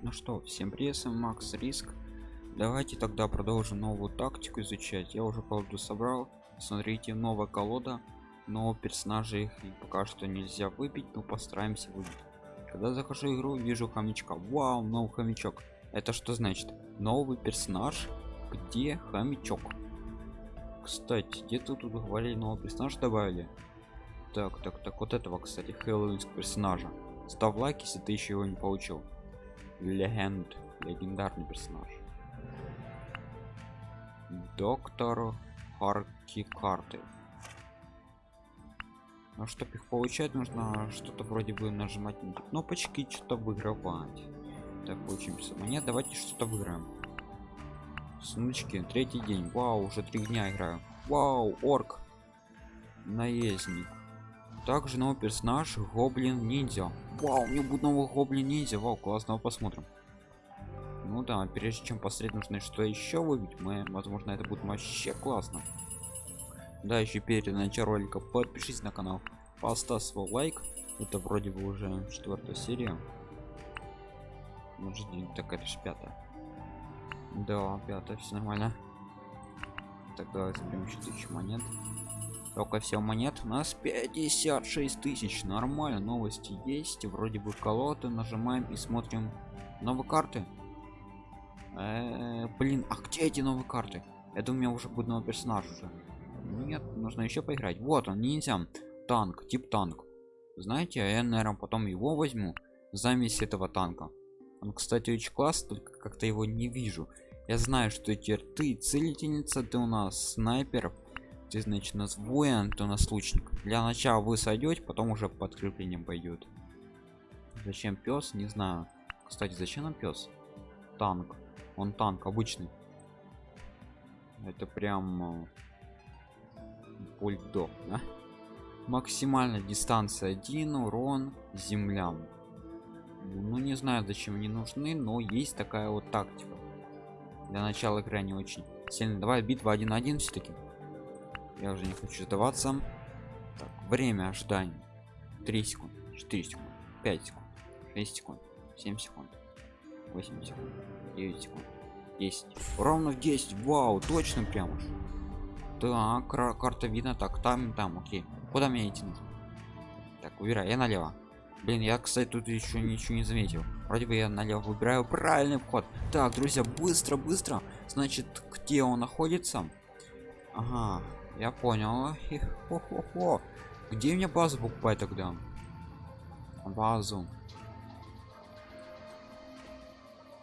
Ну что, всем привет, Макс Риск. Давайте тогда продолжим новую тактику изучать. Я уже колоду собрал. Смотрите, новая колода, но персонажей их пока что нельзя выбить, но постараемся выбить. Когда захожу в игру, вижу хомячка. Вау, новый хомячок. Это что значит? Новый персонаж, где хомячок. Кстати, где-то тут говорили новый персонаж добавили. Так, так, так, вот этого, кстати, хэллоуинского персонажа. Ставь лайк, если ты еще его не получил легенд легендарный персонаж. Доктор харки карты. Но чтобы их получать нужно что-то вроде бы нажимать на кнопочки что-то выигрывать. Так учимся монет давайте что-то выиграем. Сундучки третий день. Вау уже три дня играю. Вау орк. Наездник также новый персонаж гоблин ниндзя. Вау у меня будет новый гоблин ниндзя. Вау классно посмотрим. Ну да прежде чем посмотреть нужно что еще выбить. Мы возможно это будет вообще классно. Да еще перед началом ролика подпишись на канал поставь свой лайк. Это вроде бы уже четвертая серия. Может так это же пятая. Да пятая все нормально. Тогда заберем еще тысячу монет только все монет у нас 56 тысяч. Нормально новости есть. Вроде бы колоды нажимаем и смотрим. Новые карты? Э блин а где эти новые карты? Это у меня уже будет новый персонаж уже. Нет нужно еще поиграть. Вот он ниндзя. Танк тип танк. Знаете я наверное потом его возьму замесь этого танка. Он кстати очень класс только как-то его не вижу. Я знаю что теперь ты целительница ты у нас снайпер ты значит у нас воин то у нас лучник. Для начала вы сойдете потом уже подкреплением пойдет зачем пес не знаю. Кстати зачем нам пес танк. Он танк обычный. Это прям бульдог да? максимальная дистанция 1 урон землям. Ну не знаю зачем они нужны но есть такая вот тактика. Для начала игры не очень сильно давай битва 1-1 все-таки я уже не хочу сдаваться. Так, время ожидания. 3 секунд 4 секунд 5 секунд 6 секунд 7 секунд 8 секунд 9 секунд 10 ровно в 10 вау точно прям уж. Так карта видно. Так там там окей. Куда мне идти нужно? Так выбирай я налево. Блин я кстати тут еще ничего не заметил. Вроде бы я налево выбираю правильный вход. Так друзья быстро быстро. Значит где он находится? Ага я понял. Хо -хо -хо. где мне базу покупать тогда? Базу.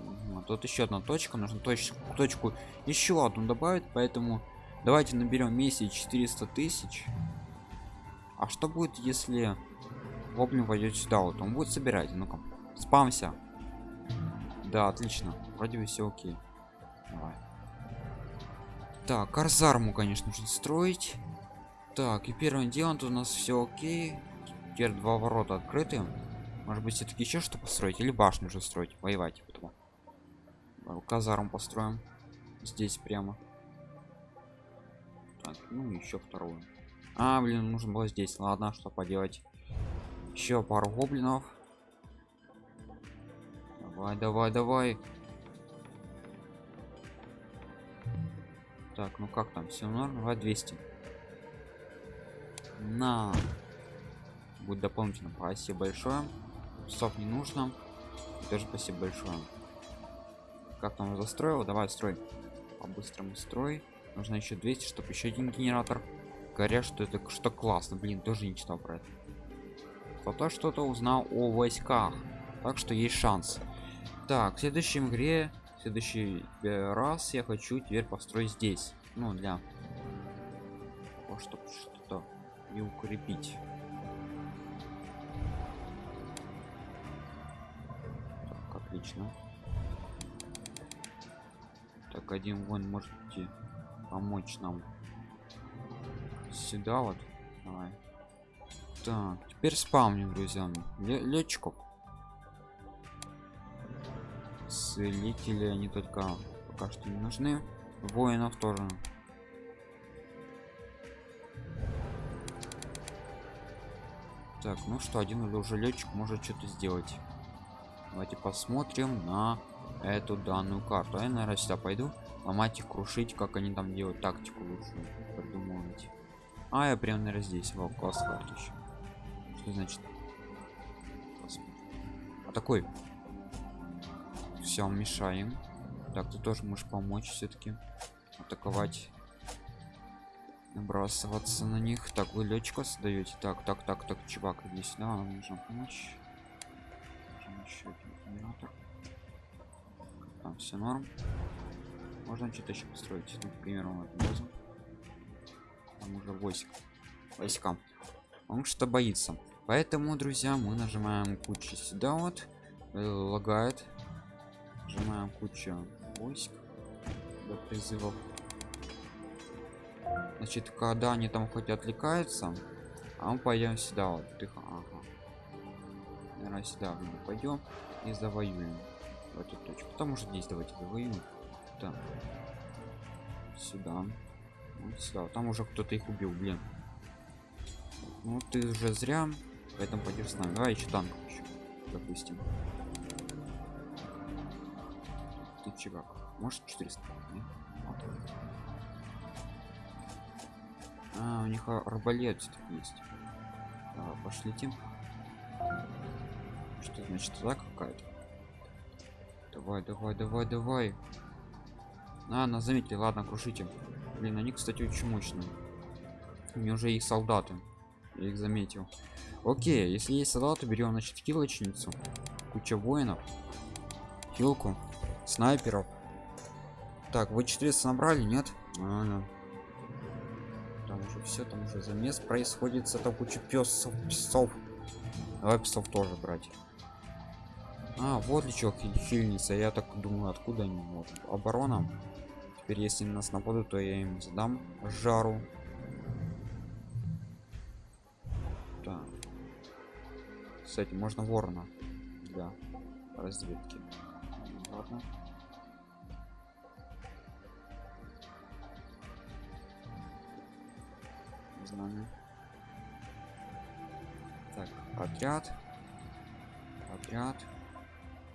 Угу, тут еще одна точка нужно точку точку еще одну добавить поэтому давайте наберем вместе 400 тысяч. А что будет если гоблин войдет сюда? Вот он будет собирать. Ну-ка спамся. Да отлично. Вроде бы все окей. Давай так карзарму конечно нужно строить. Так и первым делом тут у нас все окей. Теперь два ворота открыты. Может быть все-таки еще что построить? Или башню уже строить воевать потом казарм построим. Здесь прямо. Так, ну еще вторую. А блин нужно было здесь. Ладно что поделать. Еще пару гоблинов. Давай давай давай так ну как там все норм? Давай 200 на. Будет дополнительно. Спасибо большое. Часов не нужно. Тоже спасибо большое. Как там застроил? Давай строй. По-быстрому строй. Нужно еще 200 чтобы еще один генератор. Говорят что это что классно. Блин тоже не читал про это. Кто-то что-то узнал о войсках. Так что есть шанс. Так в следующем игре следующий э, раз я хочу теперь построить здесь. Ну для того чтобы что-то и укрепить. Так отлично. Так один вон может помочь нам сюда вот. Давай. Так теперь спавним друзья. Летчиков целители они только пока что не нужны. Воинов тоже. Так ну что один уже летчик может что-то сделать. Давайте посмотрим на эту данную карту. Я наверное сюда пойду ломать и крушить как они там делают тактику лучше придумывать. А я прям наверное здесь во класс карту еще что значит? Посмотрим. а такой все мешаем. Так ты тоже можешь помочь все-таки атаковать. Набрасываться на них. Так вы летчика создаете так так так так чувак иди сюда нам нужно помочь еще один там все норм. Можно что-то еще построить ну, к примеру вот базу. Там уже войск войска. Он что боится. Поэтому друзья мы нажимаем кучу сюда вот. Э, лагает нажимаем кучу войск до призывов значит когда они там хоть отвлекаются а мы пойдем сюда вот тихо ага. наверное сюда пойдем и завоюем в эту точку. Потому что здесь давайте завоюем. Да. сюда. Вот сюда. Там уже кто-то их убил блин. Ну ты уже зря поэтому пойдешь с нами. Давай еще танк еще допустим ты чувак может 400 Нет? А у них арбалет есть. Давай, пошлите что значит туда какая-то? Давай давай давай давай. А на заметили ладно крушите. Блин они кстати очень мощные. У меня уже их солдаты. Я их заметил. Окей если есть солдаты берем значит хилочницу. Куча воинов. Хилку снайперов. Так вы 400 набрали нет? А, там уже все там уже замес происходит с этого куча песов псов. Давай псов тоже брать. А вот лечок хильница. Я так думаю откуда они вот оборона. Теперь если нас нападут то я им задам жару. Так. Кстати можно ворона для разведки. Ладно знамя так отряд. Отряд.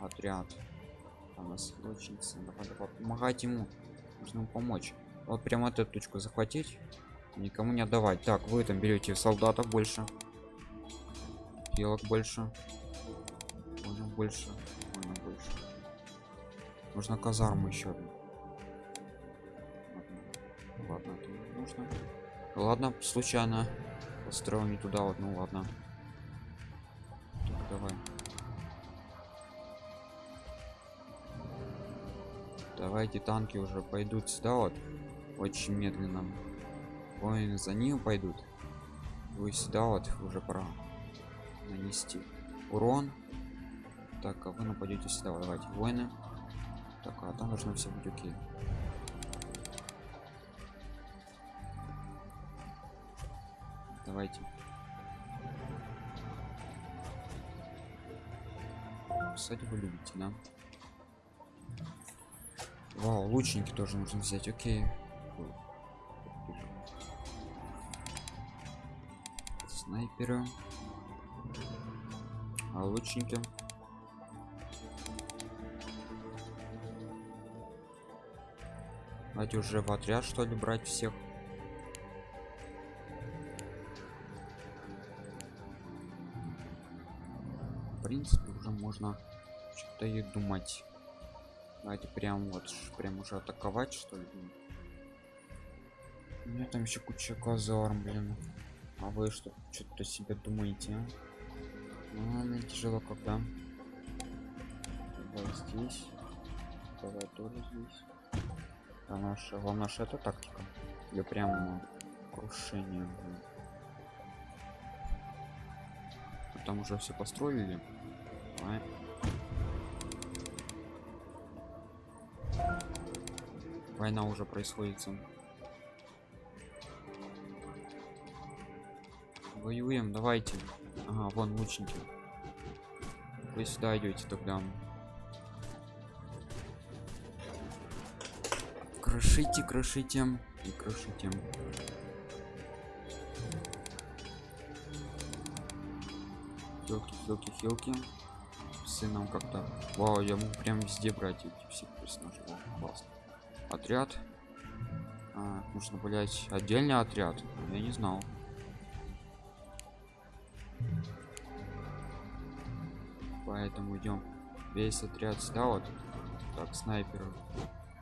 Отряд. Там нас лучница надо помогать ему. Нужно помочь. Вот прямо эту точку захватить. Никому не отдавать. Так вы там берете солдатов больше. Елок больше. Можно больше. Можно больше. Нужно казарму еще ладно. Это нужно ладно случайно построил не туда вот ну ладно. Так, давай. Давайте танки уже пойдут сюда вот. Очень медленно. Воины за ним пойдут. Вы сюда вот уже пора нанести. Урон. Так а вы нападете сюда давайте воины. Так а там должно все быть окей давайте вы любите да Вау, лучники тоже нужно взять, окей. Снайперы. А лучники. Давайте уже в отряд что ли брать всех. Принципе уже можно что-то и думать. Давайте прям вот прям уже атаковать что ли. У меня там еще куча казарм, блин. А вы что что-то себе думаете? А? Ну, ладно, тяжело когда. Давай здесь. Давай тоже здесь. А наша, главное, наша это тактика. Или прям крушение. Блин. Там уже все построили. Давай. война уже происходит воюем давайте. Ага, вон лучники. Вы сюда идете тогда. Крошите крошите. И крошите. Хилки хилки хилки сыном как-то вау я могу прям везде брать эти все персонажи. Вау, классно. Отряд. А, нужно блять отдельный отряд. Я не знал. Поэтому идем. Весь отряд сюда вот. Так снайпер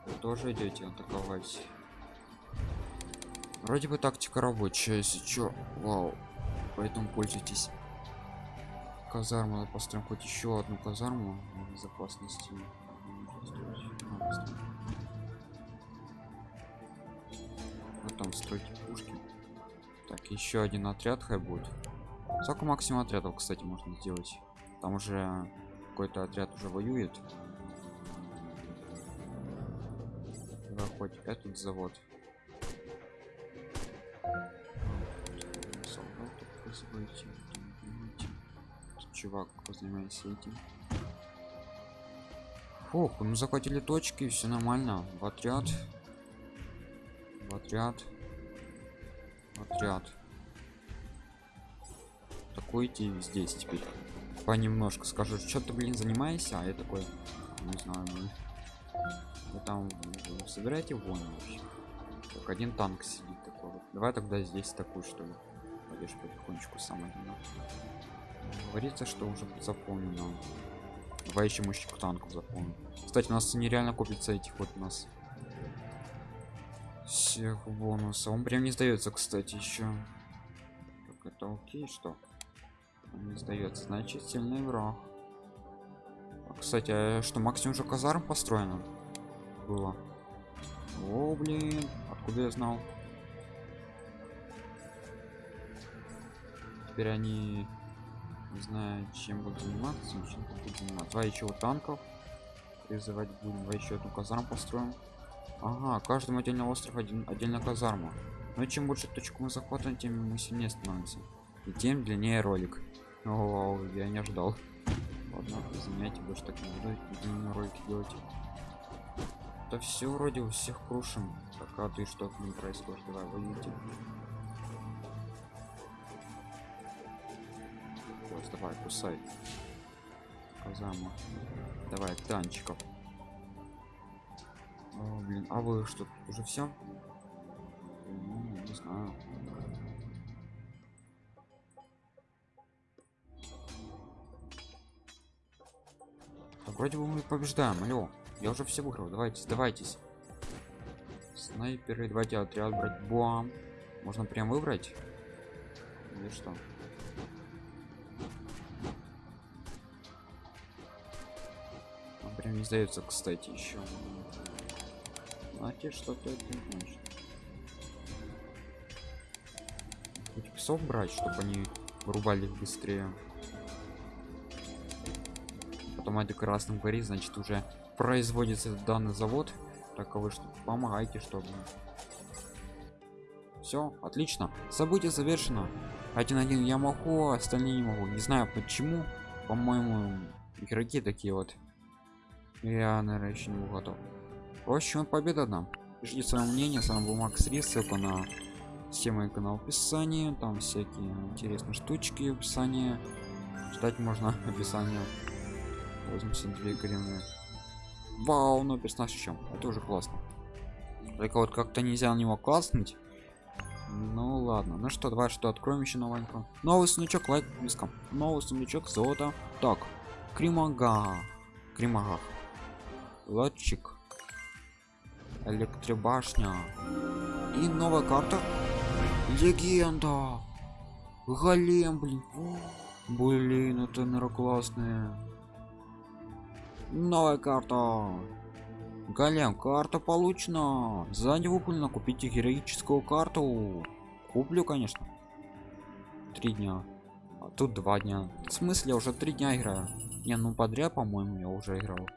вы тоже идете атаковать? Вроде бы тактика рабочая если чё. Вау. Поэтому пользуйтесь казарму надо построим хоть еще одну казарму безопасности вот там стройте пушки. Так еще один отряд хай будет. Сколько максимум отрядов кстати можно сделать? Там уже какой-то отряд уже воюет. Хоть этот завод чувак занимается этим Ох, мы захватили точки, все нормально. В отряд. В отряд. В отряд. Такой идти здесь теперь. Понемножку скажу, что ты, блин, занимаешься, а я такой, не знаю, ну, вы там собираете вон вообще? Так один танк сидит такой. Давай тогда здесь такой что ли. Пойдешь потихонечку сам один. Говорится, что уже заполнено. Давай еще мужчику танков заполним. Кстати, у нас нереально купится этих вот у нас всех бонусов. Он прям не сдается, кстати, еще. Так это окей, что? Он не сдается, значит сильный враг. А, кстати, а что максимум уже казарм построено? было о блин откуда я знал теперь они не знаю чем будут заниматься чем будут заниматься два еще танков призывать будем два еще одну казарму построим. Ага каждому отдельно остров один отдельно казарма. Но чем больше точку мы захватываем тем мы сильнее становимся. И тем длиннее ролик. О я не ожидал. Ладно извиняйте больше так не буду ролики делать. Да все вроде у всех крушим. Так а ты что к ним происходит давай воюйте Ой, давай кусай казама давай танчиков О, блин а вы что уже все ну, не знаю Так, вроде бы мы побеждаем алло я уже все выиграл. Давайте, сдавайтесь. Снайперы, давайте отряд брать. Бам. Можно прям выбрать? Или что? Не сдается, кстати, еще. Знаете, что-то это значит. Хоть псов брать, чтобы они вырубали их быстрее. Потом это красным горит, значит уже производится данный завод. Таковы что помогайте чтобы. Все отлично. Событие завершено. Один один я могу а остальные не могу. Не знаю почему. По-моему игроки такие вот я наверное еще не готов в общем победа нам пишите свое мнение с вами был макс рис ссылка на все мои канал в описании там всякие интересные штучки в описании ждать можно описание 82 гривны Вау, ну персонаж чем? Это уже классно. Только вот как-то нельзя на него класснуть. Ну ладно. Ну что, давай что откроем еще новенького. Новый сундучок, лайк близко. Новый сундучок, золото. Так, Кримага. Кримага. Лодчик. Электробашня. И новая карта. Легенда. Голем, блин. Блин, это классная. Новая карта. Голем, карта получена. Сзади выполнено. Купите героическую карту. Куплю, конечно. Три дня. А тут два дня. В смысле, уже три дня играю. Не, ну подряд, по-моему, я уже играл.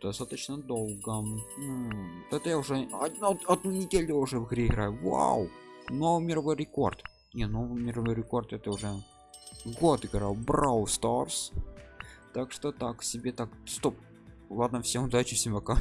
Достаточно долго. М -м, это я уже одну, одну неделю уже в игре играю. Вау! Новый мировой рекорд. Не, новый мировой рекорд это уже год играл. Брау Старс так что так себе так стоп ладно всем удачи всем пока